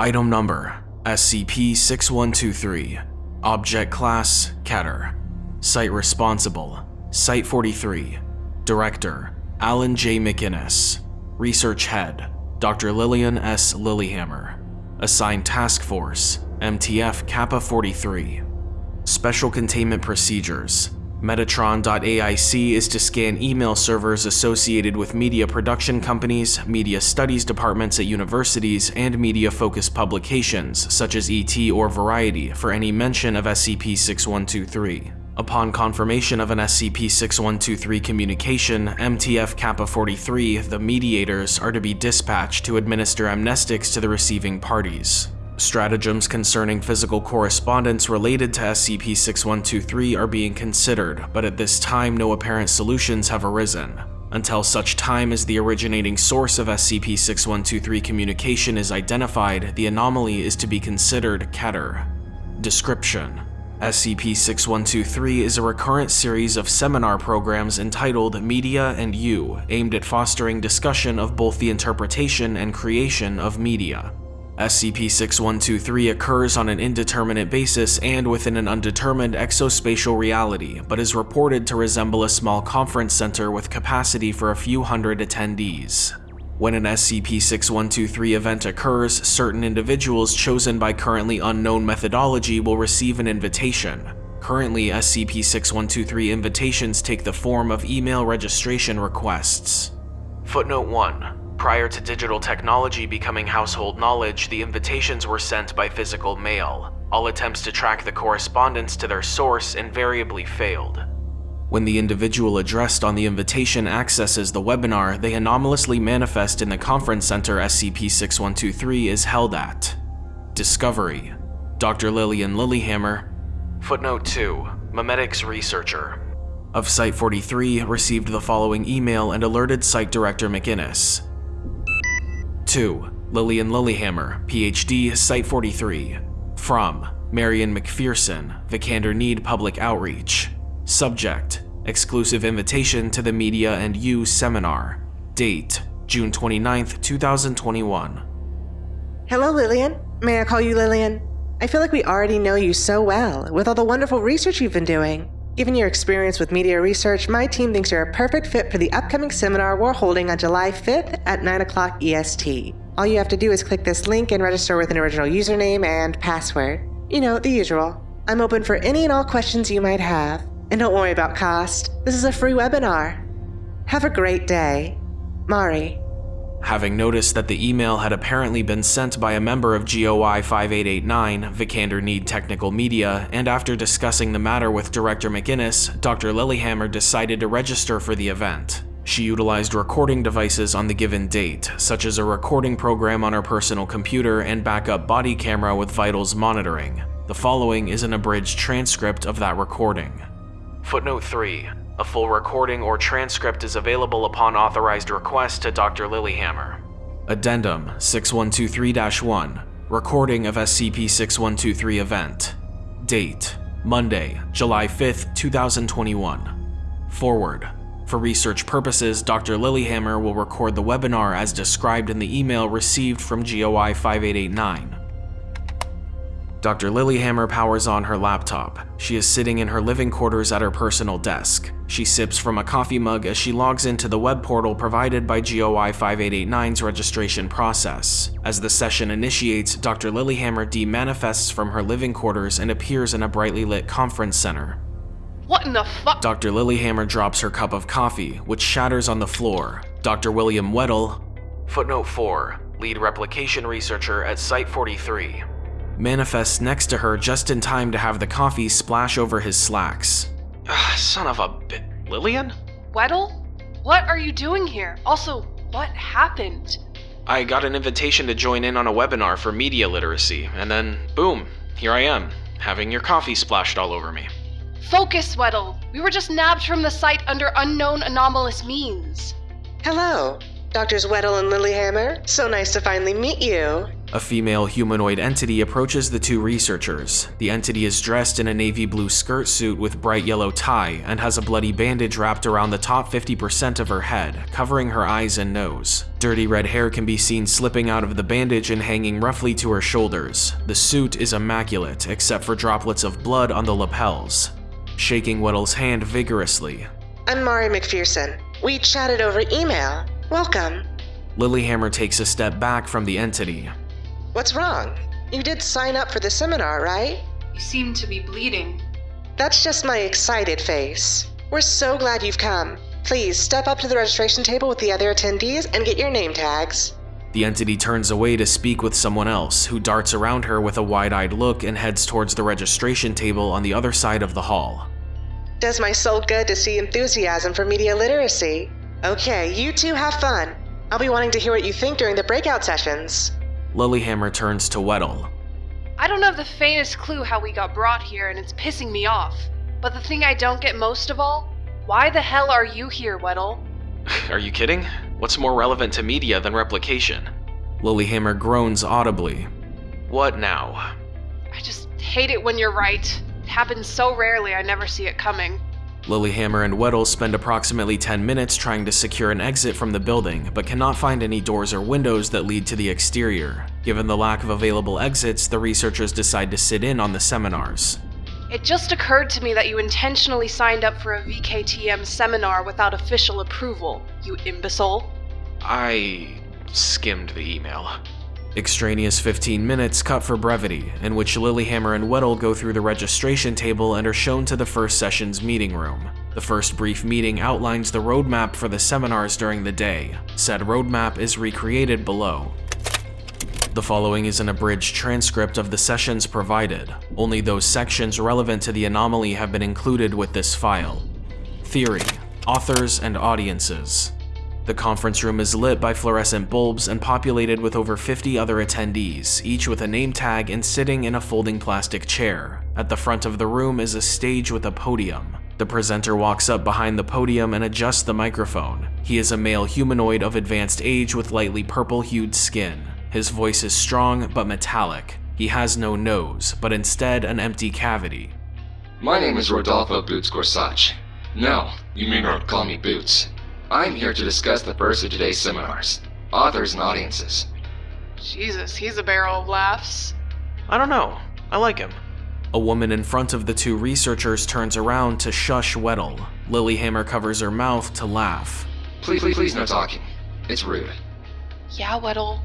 Item number SCP-6123 Object Class Keter Site Responsible Site-43 Director Alan J. McInnes Research Head Dr. Lillian S. Lilyhammer Assigned Task Force MTF Kappa 43 Special Containment Procedures Metatron.aic is to scan email servers associated with media production companies, media studies departments at universities, and media-focused publications such as ET or Variety for any mention of SCP-6123. Upon confirmation of an SCP-6123 communication, MTF Kappa-43, the mediators, are to be dispatched to administer amnestics to the receiving parties. Stratagems concerning physical correspondence related to SCP-6123 are being considered, but at this time no apparent solutions have arisen. Until such time as the originating source of SCP-6123 communication is identified, the anomaly is to be considered Keter. Description SCP-6123 is a recurrent series of seminar programs entitled Media and You, aimed at fostering discussion of both the interpretation and creation of media. SCP-6123 occurs on an indeterminate basis and within an undetermined exospatial reality, but is reported to resemble a small conference center with capacity for a few hundred attendees. When an SCP-6123 event occurs, certain individuals chosen by currently unknown methodology will receive an invitation. Currently, SCP-6123 invitations take the form of email registration requests. Footnote 1. Prior to digital technology becoming household knowledge, the invitations were sent by physical mail. All attempts to track the correspondence to their source invariably failed. When the individual addressed on the invitation accesses the webinar, they anomalously manifest in the conference center SCP-6123 is held at. Discovery Dr. Lillian Lilyhammer Footnote 2 Memetics Researcher of Site-43 received the following email and alerted Site Director McInnes. 2. Lillian Lilyhammer, PhD, Site-43. From Marion McPherson, Vikander Need Public Outreach. Subject, exclusive invitation to the Media and You seminar. Date, June 29, 2021. Hello, Lillian. May I call you Lillian? I feel like we already know you so well with all the wonderful research you've been doing. Given your experience with media research, my team thinks you're a perfect fit for the upcoming seminar we're holding on July 5th at 9 o'clock EST. All you have to do is click this link and register with an original username and password. You know, the usual. I'm open for any and all questions you might have. And don't worry about cost. This is a free webinar. Have a great day. Mari. Having noticed that the email had apparently been sent by a member of GOI 5889, Vikander Need Technical Media, and after discussing the matter with Director McInnes, Dr. Lilyhammer decided to register for the event. She utilized recording devices on the given date, such as a recording program on her personal computer and backup body camera with vitals monitoring. The following is an abridged transcript of that recording. Footnote 3. A full recording or transcript is available upon authorized request to Dr. Lilyhammer. Addendum 6123-1 Recording of SCP-6123 event Date Monday, July 5, 2021 Forward For research purposes, Dr. Lilyhammer will record the webinar as described in the email received from GOI 5889. Dr. Lilyhammer powers on her laptop. She is sitting in her living quarters at her personal desk. She sips from a coffee mug as she logs into the web portal provided by GOI 5889's registration process. As the session initiates, Dr. Lilyhammer demanifests from her living quarters and appears in a brightly lit conference center. What in the fuck? Dr. Lilyhammer drops her cup of coffee, which shatters on the floor. Dr. William Weddle, footnote 4, lead replication researcher at Site 43, manifests next to her just in time to have the coffee splash over his slacks. Ah, son of a bit. Lillian? Weddle? What are you doing here? Also, what happened? I got an invitation to join in on a webinar for media literacy, and then, boom, here I am, having your coffee splashed all over me. Focus, Weddle. We were just nabbed from the site under unknown anomalous means. Hello, Doctors Weddle and Lilyhammer. So nice to finally meet you. A female humanoid entity approaches the two researchers. The entity is dressed in a navy blue skirt suit with bright yellow tie and has a bloody bandage wrapped around the top 50% of her head, covering her eyes and nose. Dirty red hair can be seen slipping out of the bandage and hanging roughly to her shoulders. The suit is immaculate, except for droplets of blood on the lapels. Shaking Weddle's hand vigorously, I'm Mari McPherson. We chatted over email. Welcome. Lilyhammer takes a step back from the entity. What's wrong? You did sign up for the seminar, right? You seem to be bleeding. That's just my excited face. We're so glad you've come. Please step up to the registration table with the other attendees and get your name tags. The entity turns away to speak with someone else, who darts around her with a wide eyed look and heads towards the registration table on the other side of the hall. Does my soul good to see enthusiasm for media literacy? Okay, you two have fun. I'll be wanting to hear what you think during the breakout sessions. Lilyhammer turns to Weddle. I don't have the faintest clue how we got brought here, and it's pissing me off. But the thing I don't get most of all why the hell are you here, Weddle? Are you kidding? What's more relevant to media than replication? Lilyhammer groans audibly. What now? I just hate it when you're right. It happens so rarely, I never see it coming. Lilyhammer and Weddle spend approximately 10 minutes trying to secure an exit from the building, but cannot find any doors or windows that lead to the exterior. Given the lack of available exits, the researchers decide to sit in on the seminars. It just occurred to me that you intentionally signed up for a VKTM seminar without official approval, you imbecile. I skimmed the email. Extraneous 15 minutes cut for brevity, in which Lilyhammer and Weddle go through the registration table and are shown to the first session's meeting room. The first brief meeting outlines the roadmap for the seminars during the day. Said roadmap is recreated below. The following is an abridged transcript of the sessions provided. Only those sections relevant to the anomaly have been included with this file. Theory, authors, and audiences. The conference room is lit by fluorescent bulbs and populated with over 50 other attendees, each with a name tag and sitting in a folding plastic chair. At the front of the room is a stage with a podium. The presenter walks up behind the podium and adjusts the microphone. He is a male humanoid of advanced age with lightly purple-hued skin. His voice is strong but metallic. He has no nose, but instead an empty cavity. My name is Rodolfo Boots Gorsuch. No, you may not call me Boots. I'm here to discuss the first of today's seminars authors and audiences. Jesus, he's a barrel of laughs. I don't know. I like him. A woman in front of the two researchers turns around to shush Weddle. Lilyhammer covers her mouth to laugh. Please, please, please, no talking. It's rude. Yeah, Weddle.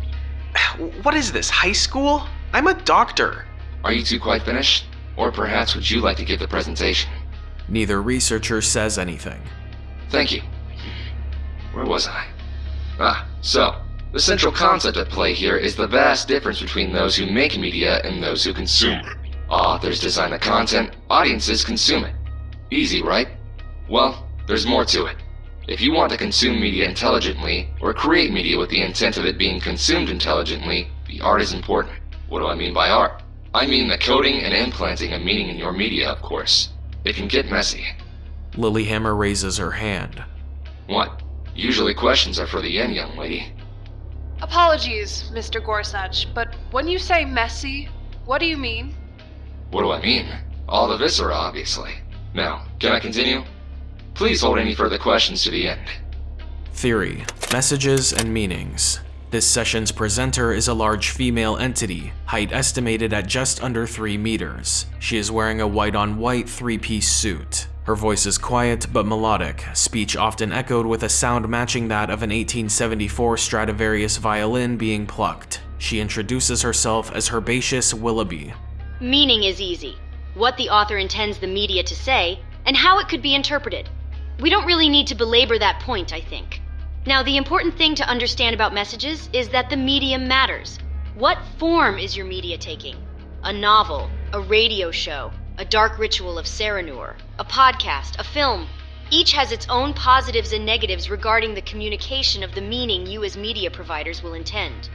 What is this, high school? I'm a doctor. Are you two quite finished? Or perhaps would you like to give the presentation? Neither researcher says anything. Thank you. Where was I? Ah, so, the central concept at play here is the vast difference between those who make media and those who consume it. Authors design the content, audiences consume it. Easy, right? Well, there's more to it. If you want to consume media intelligently, or create media with the intent of it being consumed intelligently, the art is important. What do I mean by art? I mean the coding and implanting of meaning in your media, of course. It can get messy. Lilyhammer raises her hand. What? Usually questions are for the end, young lady. Apologies, Mr. Gorsuch, but when you say messy, what do you mean? What do I mean? All the viscera, obviously. Now, can I continue? Please hold any further questions to the end. Theory, messages, and meanings. This session's presenter is a large female entity, height estimated at just under 3 meters. She is wearing a white on white three piece suit. Her voice is quiet but melodic, speech often echoed with a sound matching that of an 1874 Stradivarius violin being plucked. She introduces herself as Herbaceous Willoughby. Meaning is easy what the author intends the media to say, and how it could be interpreted. We don't really need to belabor that point, I think. Now, the important thing to understand about messages is that the medium matters. What form is your media taking? A novel, a radio show, a dark ritual of Serenur, a podcast, a film. Each has its own positives and negatives regarding the communication of the meaning you as media providers will intend.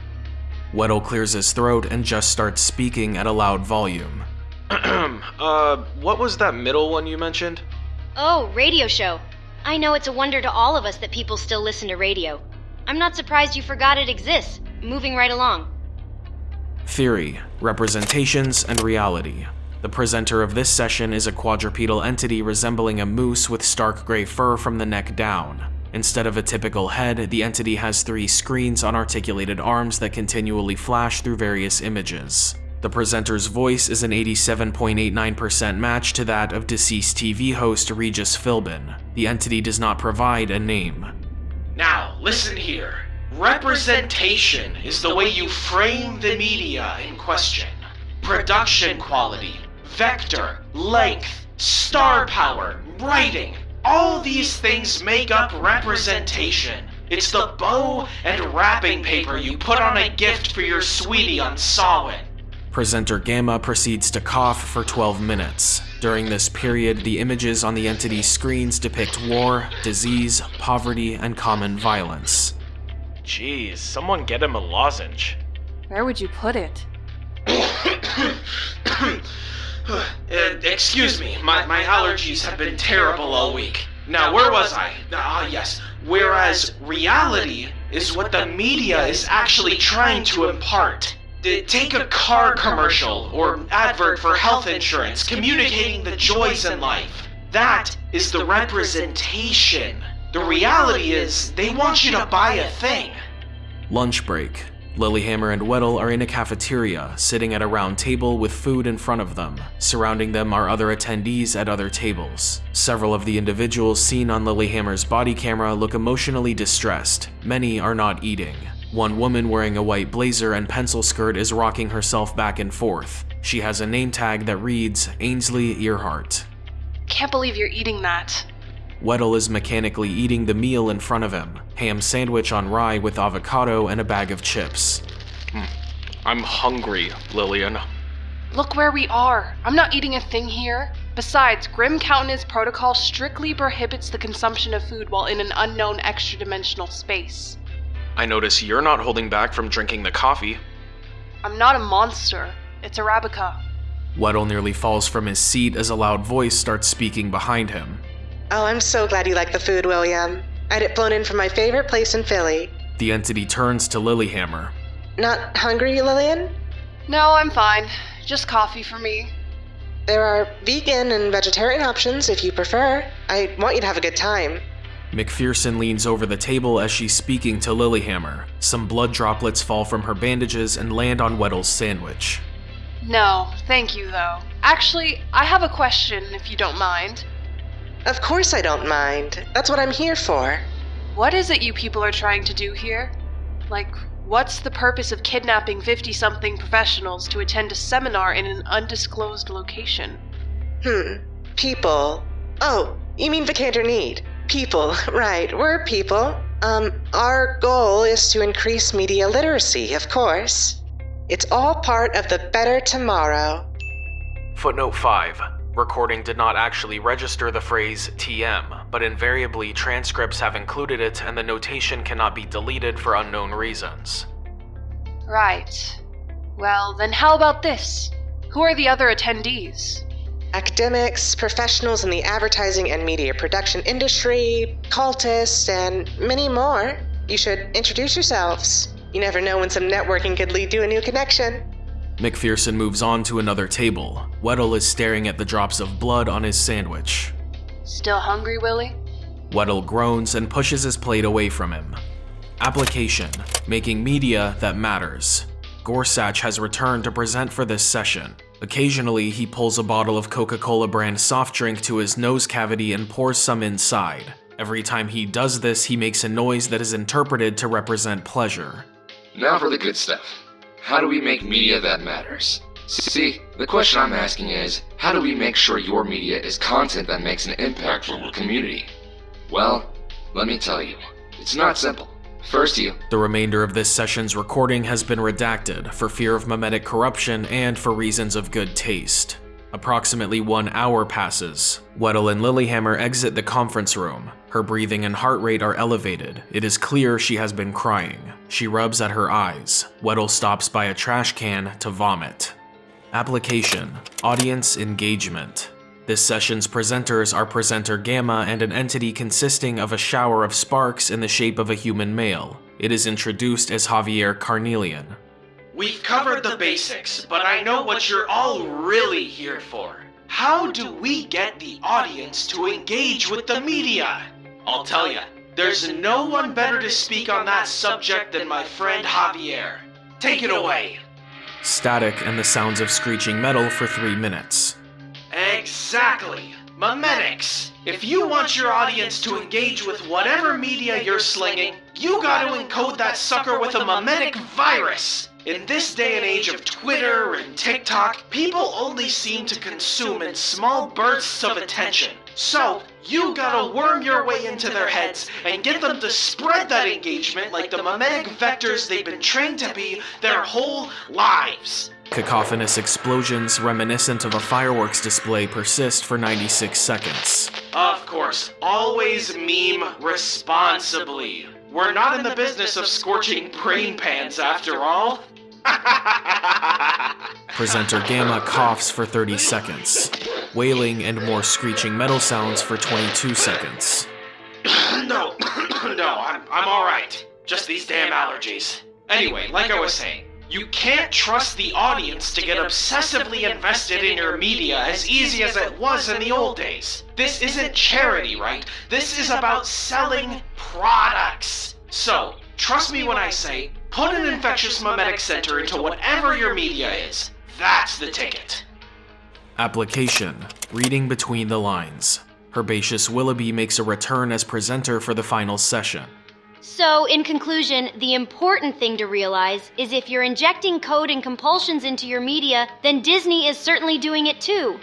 Weddle clears his throat and just starts speaking at a loud volume. uh, what was that middle one you mentioned? Oh, radio show. I know it's a wonder to all of us that people still listen to radio. I'm not surprised you forgot it exists. Moving right along. Theory, Representations, and Reality. The presenter of this session is a quadrupedal entity resembling a moose with stark gray fur from the neck down. Instead of a typical head, the entity has three screens on articulated arms that continually flash through various images. The presenter's voice is an 87.89% match to that of deceased TV host Regis Philbin. The entity does not provide a name. Now, listen here. Representation is the way you frame the media in question. Production quality, vector, length, star power, writing. All these things make up representation. It's the bow and wrapping paper you put on a gift for your sweetie on Samhain. Presenter Gamma proceeds to cough for 12 minutes. During this period, the images on the entity's screens depict war, disease, poverty, and common violence. Jeez, someone get him a lozenge. Where would you put it? Uh, excuse me, my, my allergies have been terrible all week. Now, where was I? Ah, yes. Whereas reality is what the media is actually trying to impart. Take a car commercial or advert for health insurance communicating the joys in life. That is the representation. The reality is, they want you to buy a thing. Lunch break. Lilyhammer and Weddle are in a cafeteria, sitting at a round table with food in front of them. Surrounding them are other attendees at other tables. Several of the individuals seen on Lilyhammer's body camera look emotionally distressed. Many are not eating. One woman wearing a white blazer and pencil skirt is rocking herself back and forth. She has a name tag that reads Ainsley Earhardt. Can't believe you're eating that. Weddle is mechanically eating the meal in front of him ham sandwich on rye with avocado and a bag of chips. Hmm. I'm hungry, Lillian. Look where we are. I'm not eating a thing here. Besides, Grim Countenance Protocol strictly prohibits the consumption of food while in an unknown extra dimensional space. I notice you're not holding back from drinking the coffee. I'm not a monster. It's Arabica. Weddle nearly falls from his seat as a loud voice starts speaking behind him. Oh, I'm so glad you like the food, William. I had it flown in from my favorite place in Philly. The entity turns to Lilyhammer. Not hungry, Lillian? No, I'm fine. Just coffee for me. There are vegan and vegetarian options if you prefer. I want you to have a good time. McPherson leans over the table as she's speaking to Lilyhammer. Some blood droplets fall from her bandages and land on Weddle's sandwich. No, thank you though. Actually, I have a question if you don't mind. Of course I don't mind. That's what I'm here for. What is it you people are trying to do here? Like, what's the purpose of kidnapping 50 something professionals to attend a seminar in an undisclosed location? Hmm. People. Oh, you mean Vikander Need? People, right. We're people. Um, our goal is to increase media literacy, of course. It's all part of the better tomorrow. Footnote 5. Recording did not actually register the phrase TM, but invariably transcripts have included it and the notation cannot be deleted for unknown reasons. Right. Well, then how about this? Who are the other attendees? Academics, professionals in the advertising and media production industry, cultists, and many more. You should introduce yourselves. You never know when some networking could lead to a new connection. McPherson moves on to another table. Weddle is staring at the drops of blood on his sandwich. Still hungry, Willie? Weddle groans and pushes his plate away from him. Application Making media that matters. Gorsuch has returned to present for this session. Occasionally, he pulls a bottle of Coca Cola brand soft drink to his nose cavity and pours some inside. Every time he does this, he makes a noise that is interpreted to represent pleasure. Now for the good stuff. How do we make media that matters? See, the question I'm asking is, how do we make sure your media is content that makes an impact for our community? Well, let me tell you, it's not simple. First, you The remainder of this session's recording has been redacted for fear of memetic corruption and for reasons of good taste. Approximately one hour passes. Weddle and Lilyhammer exit the conference room. Her breathing and heart rate are elevated. It is clear she has been crying. She rubs at her eyes. Weddle stops by a trash can to vomit. Application Audience Engagement. This session's presenters are Presenter Gamma and an entity consisting of a shower of sparks in the shape of a human male. It is introduced as Javier Carnelian. We've covered the basics, but I know what you're all really here for. How do we get the audience to engage with the media? I'll tell you, there's no one better to speak on that subject than my friend Javier. Take it away. Static and the sounds of screeching metal for three minutes. Exactly. Memetics. If you want your audience to engage with whatever media you're slinging, you gotta encode that sucker with a memetic virus. In this day and age of Twitter and TikTok, people only seem to consume in small bursts of attention. So, you gotta worm your way into their heads and get them to spread that engagement like the memetic vectors they've been trained to be their whole lives. Cacophonous explosions reminiscent of a fireworks display persist for 96 seconds. Of course, always meme responsibly. We're not in the business of scorching brain pans after all. Presenter Gamma coughs for 30 seconds. Wailing and more screeching metal sounds for 22 seconds. no, no, I'm, I'm alright. Just these damn allergies. Anyway, like I was saying, you can't trust the audience to get obsessively invested in your media as easy as it was in the old days. This isn't charity, right? This is about selling products. So, trust me when I say, put an infectious memetic center into whatever your media is. That's the ticket. Application Reading between the lines. Herbaceous Willoughby makes a return as presenter for the final session. So, in conclusion, the important thing to realize is if you're injecting code and compulsions into your media, then Disney is certainly doing it too.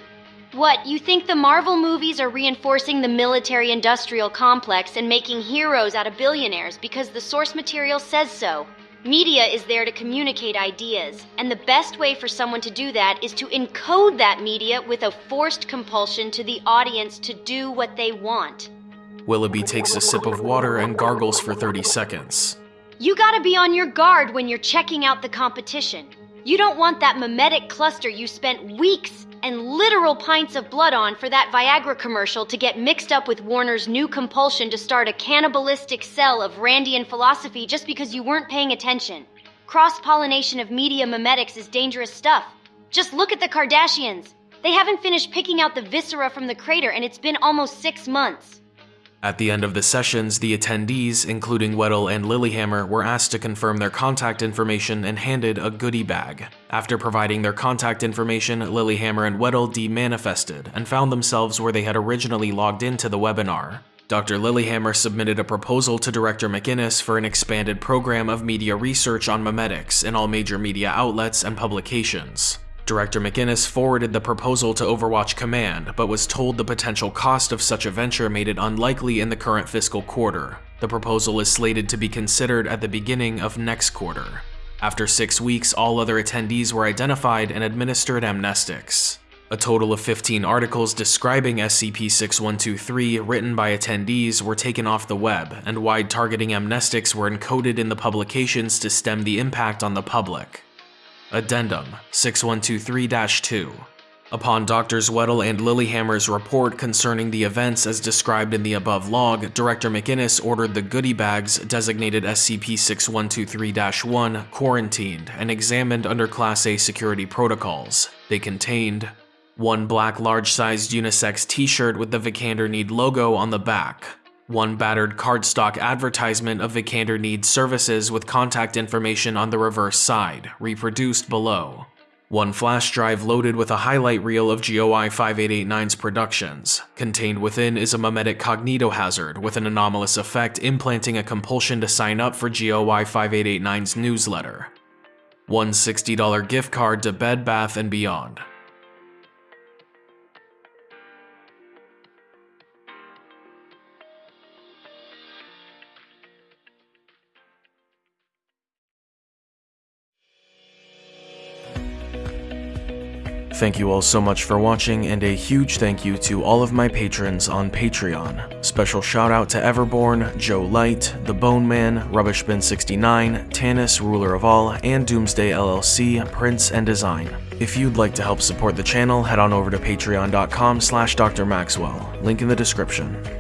What, you think the Marvel movies are reinforcing the military industrial complex and making heroes out of billionaires because the source material says so? Media is there to communicate ideas, and the best way for someone to do that is to encode that media with a forced compulsion to the audience to do what they want. Willoughby takes a sip of water and gargles for 30 seconds. You gotta be on your guard when you're checking out the competition. You don't want that memetic cluster you spent weeks and literal pints of blood on for that Viagra commercial to get mixed up with Warner's new compulsion to start a cannibalistic cell of Randian philosophy just because you weren't paying attention. Cross pollination of media memetics is dangerous stuff. Just look at the Kardashians. They haven't finished picking out the viscera from the crater, and it's been almost six months. At the end of the sessions, the attendees, including Weddle and Lilyhammer, were asked to confirm their contact information and handed a goodie bag. After providing their contact information, Lilyhammer and Weddle demanifested and found themselves where they had originally logged into the webinar. Dr. Lilyhammer submitted a proposal to Director McInnes for an expanded program of media research on memetics in all major media outlets and publications. Director McInnes forwarded the proposal to Overwatch Command, but was told the potential cost of such a venture made it unlikely in the current fiscal quarter. The proposal is slated to be considered at the beginning of next quarter. After six weeks, all other attendees were identified and administered amnestics. A total of 15 articles describing SCP-6123 written by attendees were taken off the web, and wide targeting amnestics were encoded in the publications to stem the impact on the public. Addendum 6123-2 Upon Drs. Weddle and Lilyhammer's report concerning the events as described in the above log, Director McInnes ordered the goodie bags designated SCP-6123-1 quarantined and examined under Class A security protocols. They contained one black large-sized unisex t-shirt with the Vikander Need logo on the back, one battered cardstock advertisement of Vikander needs services with contact information on the reverse side, reproduced below. One flash drive loaded with a highlight reel of GOI 5889's productions. Contained within is a memetic cognitohazard with an anomalous effect implanting a compulsion to sign up for GOI 5889's newsletter. One $60 gift card to Bed Bath & Beyond. Thank you all so much for watching, and a huge thank you to all of my patrons on Patreon. Special shout out to Everborn, Joe Light, The Bone Man, Rubbishbin69, Tanis, Ruler of All, and Doomsday LLC, Prince and Design. If you'd like to help support the channel, head on over to patreon.com slash drmaxwell, link in the description.